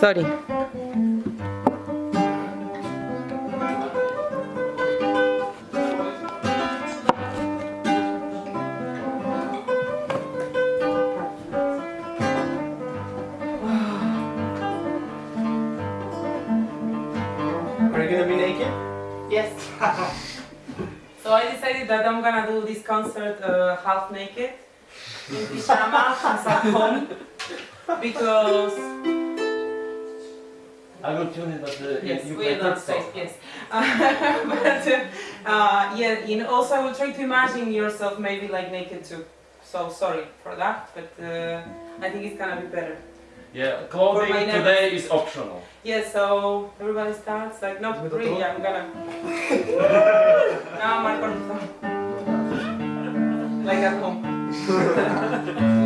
Sorry. Are you gonna be naked? Yes. so I decided that I'm gonna do this concert uh, half naked in pajamas at home because I will tune it, but uh, yes, you we play are not safe. song. Yes, but uh, uh, yeah. You know, also I will try to imagine yourself maybe like naked too. So sorry for that, but uh, I think it's gonna be better. Yeah, For clothing today is optional. Yeah, so everybody starts like not Give me the really. door. I'm gonna. now Marco. like at home.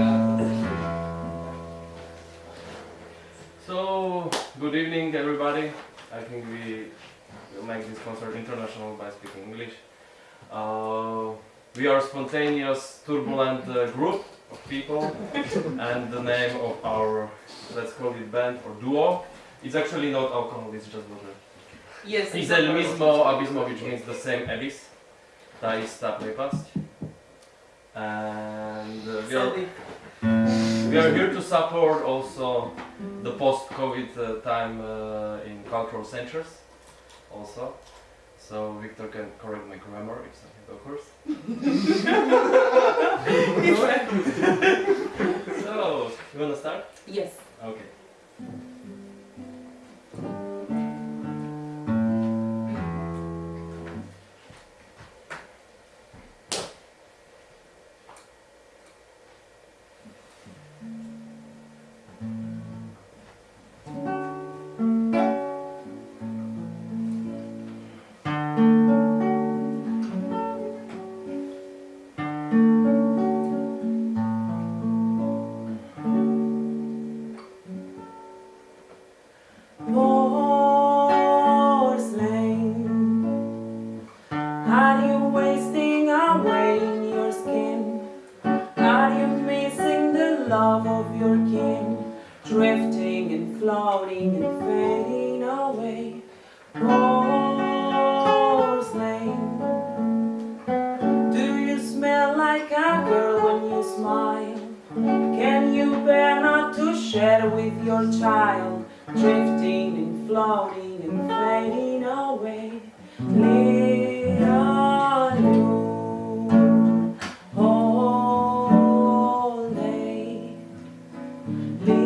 Everybody. I think we will make this concert international by speaking English. Uh, we are spontaneous, turbulent uh, group of people and the name of our, let's call it band or duo, it's actually not alcohol, it's just water. Yes. It's it's el not mismo abismo, which means the same abyss. Ta ista prepast. And uh, we, are, deep. We are here to support also the post-COVID uh, time uh, in cultural centers also. So Victor can correct my grammar if something occurs. Drifting and floating and fading away. Porcelain. Do you smell like a girl when you smile? Can you bear not to share with your child? Drifting and floating and fading away. Little you,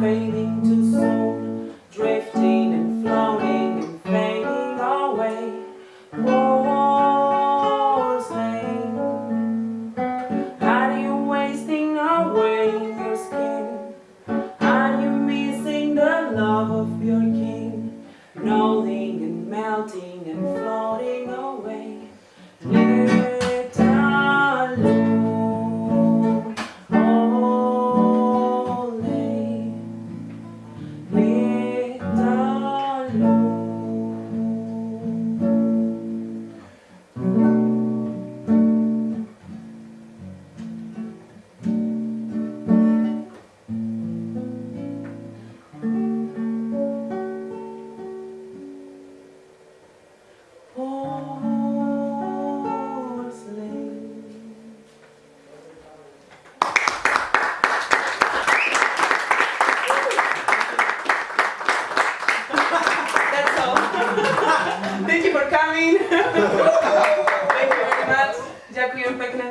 fading too soon Drifting and floating and fading away War's name Are you wasting away your skin? Are you missing the love of your king? Rolling and melting and floating away Thank you for coming. Thank you very much. Ďakujem pekne.